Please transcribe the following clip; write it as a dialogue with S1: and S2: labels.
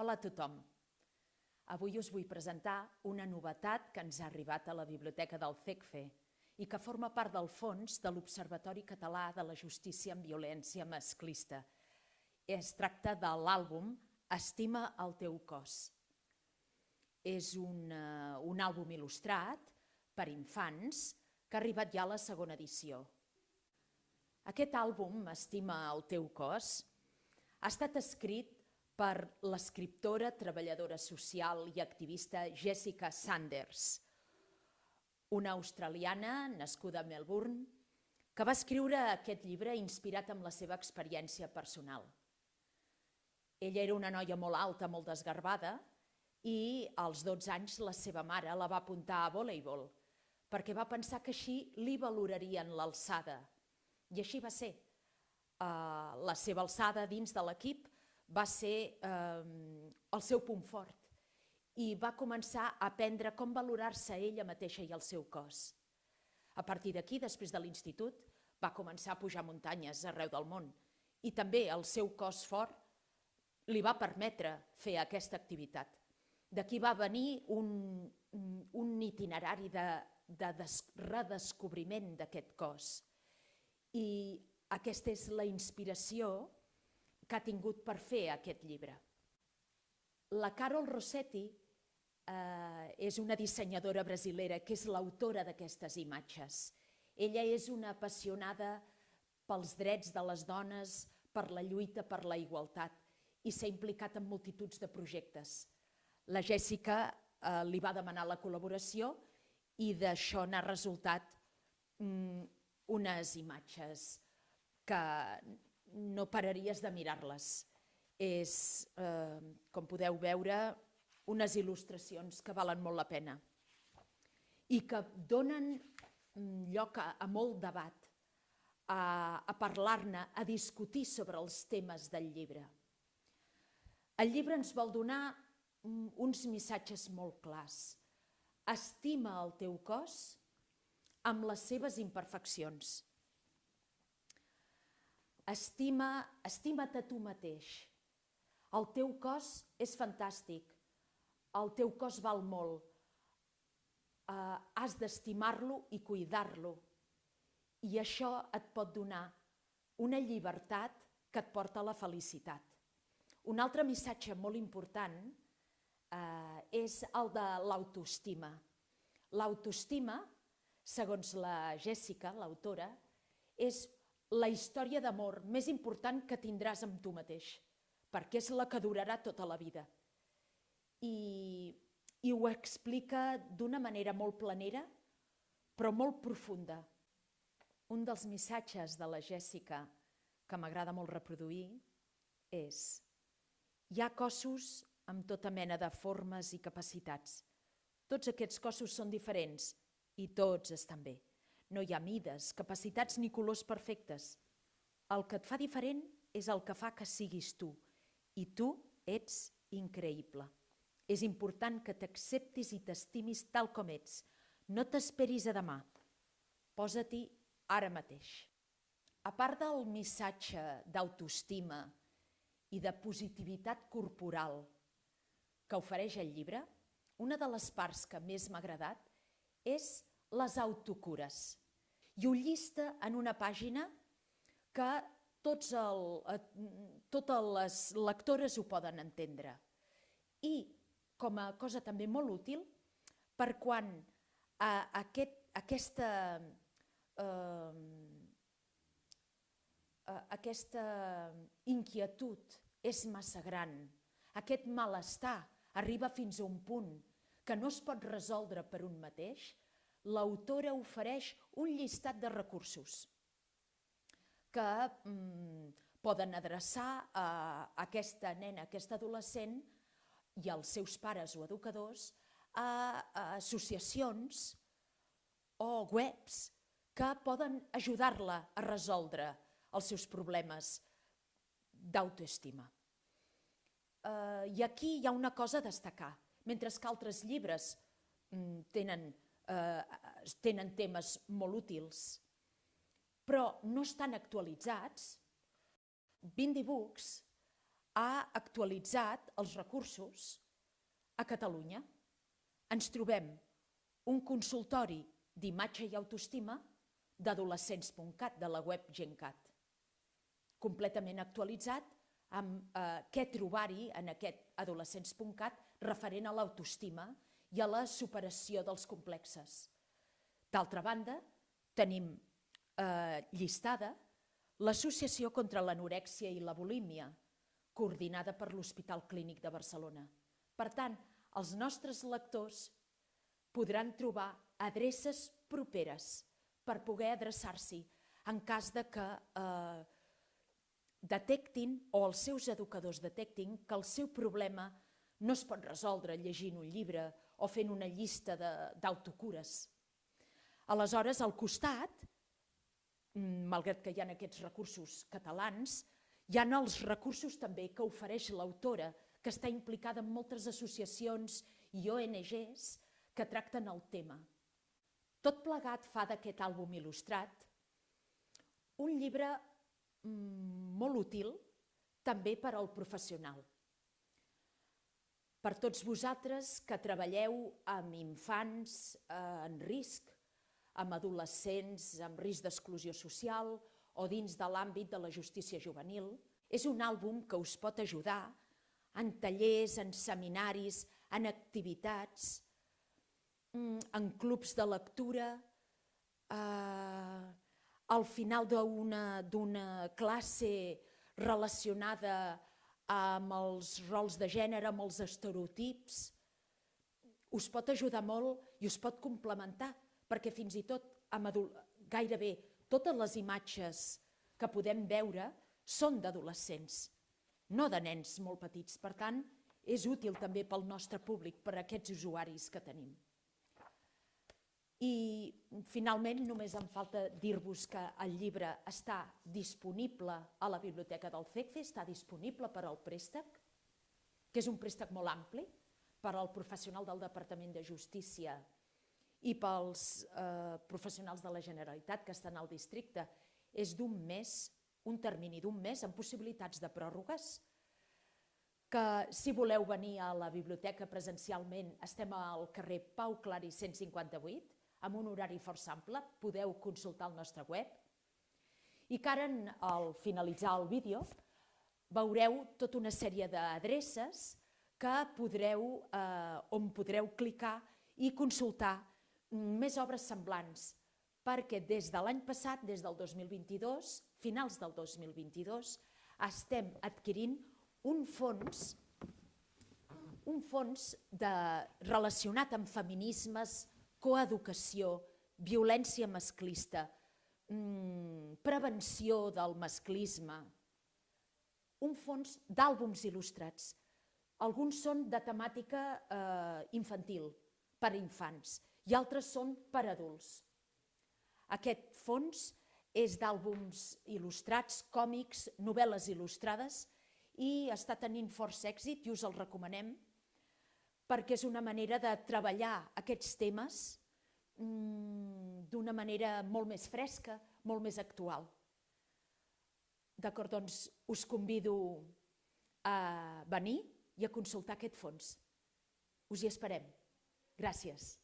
S1: Hola a tothom. Avui us vull presentar una novetat que ens ha arribat a la Biblioteca del CECFE i que forma part del fons de l'Observatori Català de la Justícia en Violència Masclista. Es tracta de l'àlbum Estima el teu cos. És un, uh, un àlbum il·lustrat per infants que ha arribat ja a la segona edició. Aquest àlbum, Estima el teu cos, ha estat escrit per l'escriptora, treballadora social i activista Jessica Sanders, una australiana nascuda a Melbourne, que va escriure aquest llibre inspirat amb la seva experiència personal. Ella era una noia molt alta, molt desgarbada, i als 12 anys la seva mare la va apuntar a voleibol, perquè va pensar que així li valorarien l'alçada. I així va ser. Uh, la seva alçada dins de l'equip va ser eh, el seu punt fort i va començar a aprendre com valorar-se ella mateixa i el seu cos. A partir d'aquí, després de l'institut, va començar a pujar muntanyes arreu del món i també el seu cos fort li va permetre fer aquesta activitat. D'aquí va venir un, un itinerari de, de des, redescobriment d'aquest cos. I aquesta és la inspiració que ha tingut per fer aquest llibre. La Carol Rossetti eh, és una dissenyadora brasilera que és l'autora d'aquestes imatges. Ella és una apassionada pels drets de les dones, per la lluita per la igualtat i s'ha implicat en multituds de projectes. La Jèssica eh, li va demanar la col·laboració i d'això n'ha resultat mm, unes imatges que no pararies de mirar-les. És, eh, com podeu veure, unes il·lustracions que valen molt la pena i que donen mm, lloc a, a molt debat, a, a parlar-ne, a discutir sobre els temes del llibre. El llibre ens vol donar mm, uns missatges molt clars. Estima el teu cos amb les seves imperfeccions Estima, estima't a tu mateix. El teu cos és fantàstic. El teu cos val molt. Uh, has d'estimar-lo i cuidar-lo. I això et pot donar una llibertat que et porta a la felicitat. Un altre missatge molt important eh, és el de l'autoestima. L'autoestima, segons la Jèssica, l'autora, és la història d'amor més important que tindràs amb tu mateix, perquè és la que durarà tota la vida. I, i ho explica d'una manera molt planera, però molt profunda. Un dels missatges de la Jèssica que m'agrada molt reproduir és hi ha cossos amb tota mena de formes i capacitats. Tots aquests cossos són diferents i tots estan bé. No hi ha mides, capacitats ni colors perfectes. El que et fa diferent és el que fa que siguis tu. I tu ets increïble. És important que t'acceptis i t'estimis tal com ets. No t'esperis a demà. Posa-t'hi ara mateix. A part del missatge d'autoestima i de positivitat corporal que ofereix el llibre, una de les parts que més m'ha agradat és les autocures i ho llista en una pàgina que tots el, totes les lectores ho poden entendre. I com a cosa també molt útil, per quan a, aquest, aquesta, eh, aquesta inquietud és massa gran, aquest malestar arriba fins a un punt que no es pot resoldre per un mateix, l'autora ofereix un llistat de recursos que mm, poden adreçar a aquesta nena, a aquesta adolescent i als seus pares o educadors a, a associacions o webs que poden ajudar-la a resoldre els seus problemes d'autoestima. Uh, I aquí hi ha una cosa a destacar. Mentre que altres llibres mm, tenen eh, tenen temes molt útils, però no estan actualitzats, Bindi Books ha actualitzat els recursos a Catalunya. Ens trobem un consultori d'imatge i autoestima d'adolescents.cat, de la web GenCat, completament actualitzat amb eh, què trobar-hi en aquest adolescents.cat referent a l'autoestima i a la superació dels complexes. D'altra banda, tenim eh, llistada l'Associació contra l'Anorèxia i la Bulímia, coordinada per l'Hospital Clínic de Barcelona. Per tant, els nostres lectors podran trobar adreces properes per poder adreçar-s'hi en cas de que eh, detectin o els seus educadors detectin que el seu problema no es pot resoldre llegint un llibre o fent una llista d'autocures. Aleshores, al costat, mm, malgrat que hi ha aquests recursos catalans, hi ha els recursos també que ofereix l'autora, que està implicada en moltes associacions i ONGs que tracten el tema. Tot plegat fa d'aquest àlbum il·lustrat un llibre mm, molt útil també per al professional. Per tots vosaltres que treballeu amb infants eh, en risc, amb adolescents amb risc d'exclusió social o dins de l'àmbit de la justícia juvenil, és un àlbum que us pot ajudar en tallers, en seminaris, en activitats, Mm, en clubs de lectura, eh, al final d'una classe relacionada amb els rols de gènere, amb els estereotips, us pot ajudar molt i us pot complementar, perquè fins i tot amb gairebé totes les imatges que podem veure són d'adolescents, no de nens molt petits. Per tant, és útil també pel nostre públic, per aquests usuaris que tenim. I finalment només em falta dir-vos que el llibre està disponible a la biblioteca del CECFE, està disponible per al préstec, que és un préstec molt ampli per al professional del Departament de Justícia i pels eh, professionals de la Generalitat que estan al districte. És d'un mes, un termini d'un mes, amb possibilitats de pròrrogues, que si voleu venir a la biblioteca presencialment estem al carrer Pau Clari 158, amb un horari força ample, podeu consultar el nostre web. I que ara, al finalitzar el vídeo, veureu tota una sèrie d'adreces que podreu, eh, on podreu clicar i consultar més obres semblants, perquè des de l'any passat, des del 2022, finals del 2022, estem adquirint un fons un fons de, relacionat amb feminismes, coeducació, violència masclista, mmm, prevenció del masclisme, un fons d'àlbums il·lustrats. Alguns són de temàtica eh, infantil, per infants, i altres són per adults. Aquest fons és d'àlbums il·lustrats, còmics, novel·les il·lustrades, i està tenint força èxit i us el recomanem perquè és una manera de treballar aquests temes mm, d'una manera molt més fresca, molt més actual. D'acord, doncs us convido a venir i a consultar aquest fons. Us hi esperem. Gràcies.